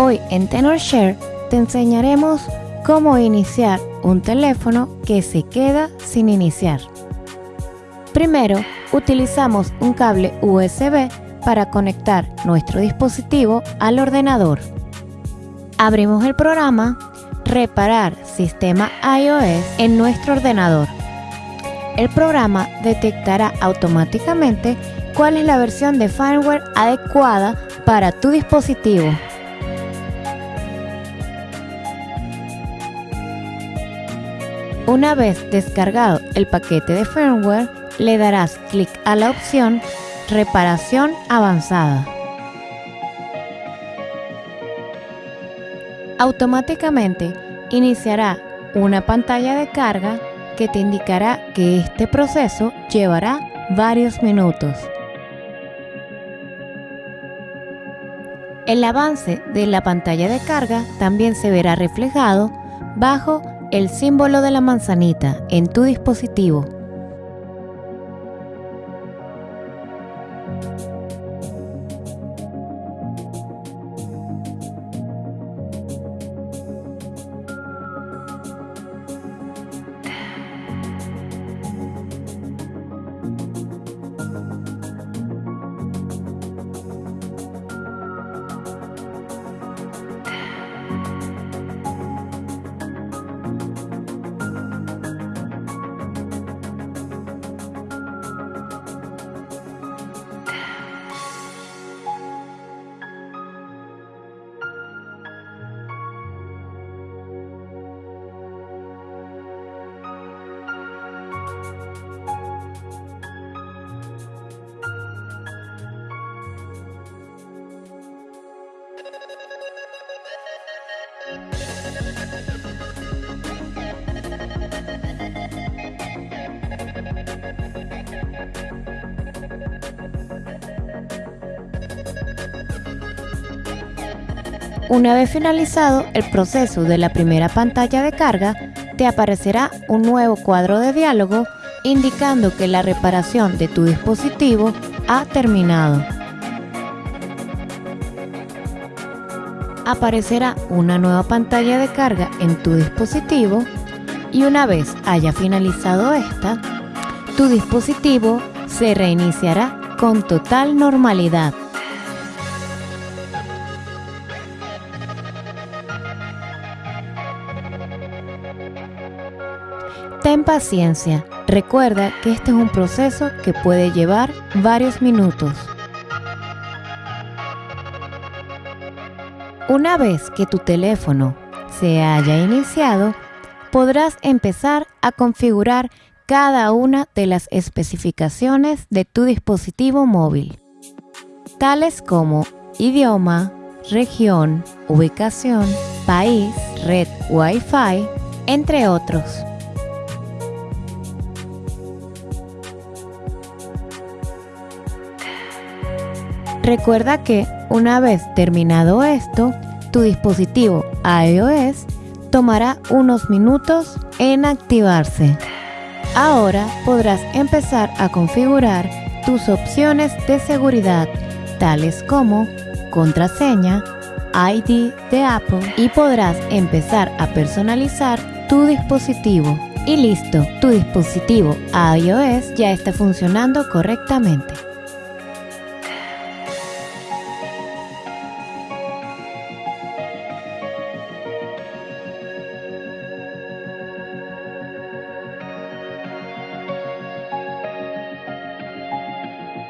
Hoy en TenorShare te enseñaremos cómo iniciar un teléfono que se queda sin iniciar. Primero, utilizamos un cable USB para conectar nuestro dispositivo al ordenador. Abrimos el programa Reparar sistema iOS en nuestro ordenador. El programa detectará automáticamente cuál es la versión de firmware adecuada para tu dispositivo. Una vez descargado el paquete de firmware, le darás clic a la opción Reparación avanzada. Automáticamente iniciará una pantalla de carga que te indicará que este proceso llevará varios minutos. El avance de la pantalla de carga también se verá reflejado bajo el símbolo de la manzanita en tu dispositivo. Una vez finalizado el proceso de la primera pantalla de carga, te aparecerá un nuevo cuadro de diálogo indicando que la reparación de tu dispositivo ha terminado. Aparecerá una nueva pantalla de carga en tu dispositivo y una vez haya finalizado esta, tu dispositivo se reiniciará con total normalidad. Ten paciencia, recuerda que este es un proceso que puede llevar varios minutos. Una vez que tu teléfono se haya iniciado, podrás empezar a configurar cada una de las especificaciones de tu dispositivo móvil, tales como idioma, región, ubicación, país, red Wi-Fi, entre otros. Recuerda que una vez terminado esto, tu dispositivo iOS tomará unos minutos en activarse. Ahora podrás empezar a configurar tus opciones de seguridad, tales como contraseña, ID de Apple y podrás empezar a personalizar tu dispositivo. Y listo, tu dispositivo iOS ya está funcionando correctamente.